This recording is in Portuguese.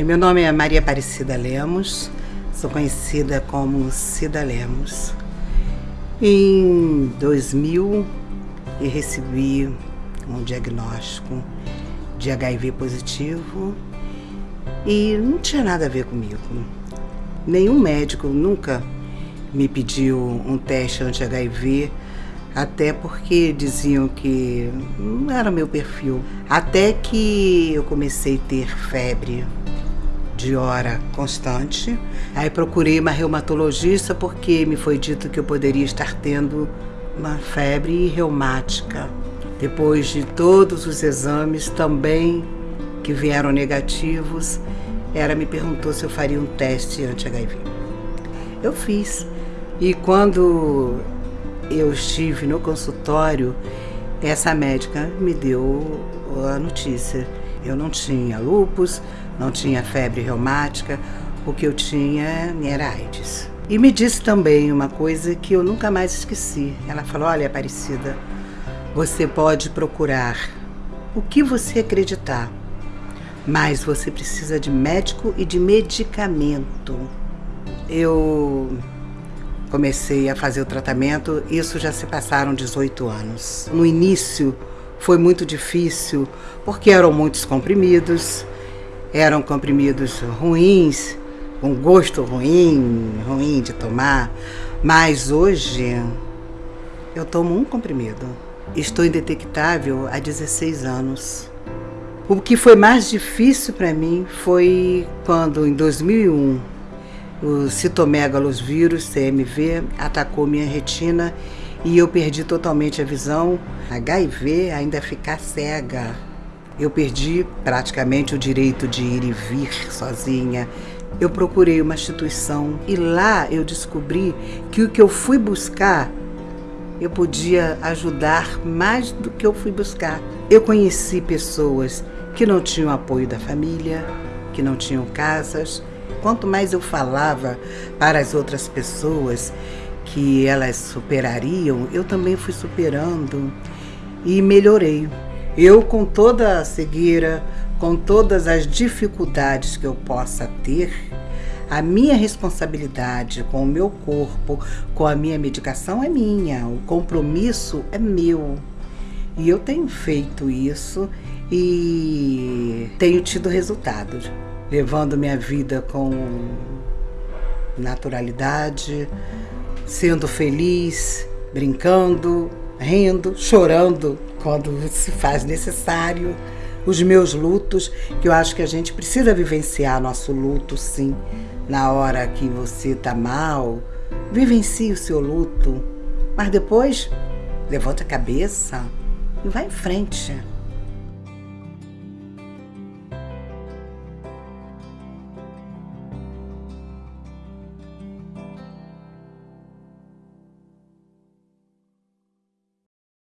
Meu nome é Maria Aparecida Lemos, sou conhecida como Cida Lemos. Em 2000, eu recebi um diagnóstico de HIV positivo e não tinha nada a ver comigo. Nenhum médico nunca me pediu um teste anti-HIV, até porque diziam que não era meu perfil. Até que eu comecei a ter febre de hora constante. Aí procurei uma reumatologista porque me foi dito que eu poderia estar tendo uma febre reumática. Depois de todos os exames também que vieram negativos, ela me perguntou se eu faria um teste anti-HIV. Eu fiz. E quando eu estive no consultório, essa médica me deu a notícia. Eu não tinha lupus, não tinha febre reumática, o que eu tinha era AIDS. E me disse também uma coisa que eu nunca mais esqueci. Ela falou: Olha, Aparecida, você pode procurar o que você acreditar, mas você precisa de médico e de medicamento. Eu comecei a fazer o tratamento, isso já se passaram 18 anos. No início foi muito difícil, porque eram muitos comprimidos, eram comprimidos ruins, com gosto ruim, ruim de tomar, mas hoje eu tomo um comprimido. Estou indetectável há 16 anos. O que foi mais difícil para mim foi quando, em 2001, o citomegalos vírus, CMV, atacou minha retina e eu perdi totalmente a visão. HIV ainda ficar cega. Eu perdi praticamente o direito de ir e vir sozinha. Eu procurei uma instituição e lá eu descobri que o que eu fui buscar eu podia ajudar mais do que eu fui buscar. Eu conheci pessoas que não tinham apoio da família, que não tinham casas, Quanto mais eu falava para as outras pessoas que elas superariam, eu também fui superando e melhorei. Eu, com toda a cegueira, com todas as dificuldades que eu possa ter, a minha responsabilidade com o meu corpo, com a minha medicação é minha, o compromisso é meu. E eu tenho feito isso e tenho tido resultados levando minha vida com naturalidade, sendo feliz, brincando, rindo, chorando quando se faz necessário. Os meus lutos, que eu acho que a gente precisa vivenciar nosso luto, sim. Na hora que você tá mal, vivencie o seu luto, mas depois levanta a cabeça e vai em frente.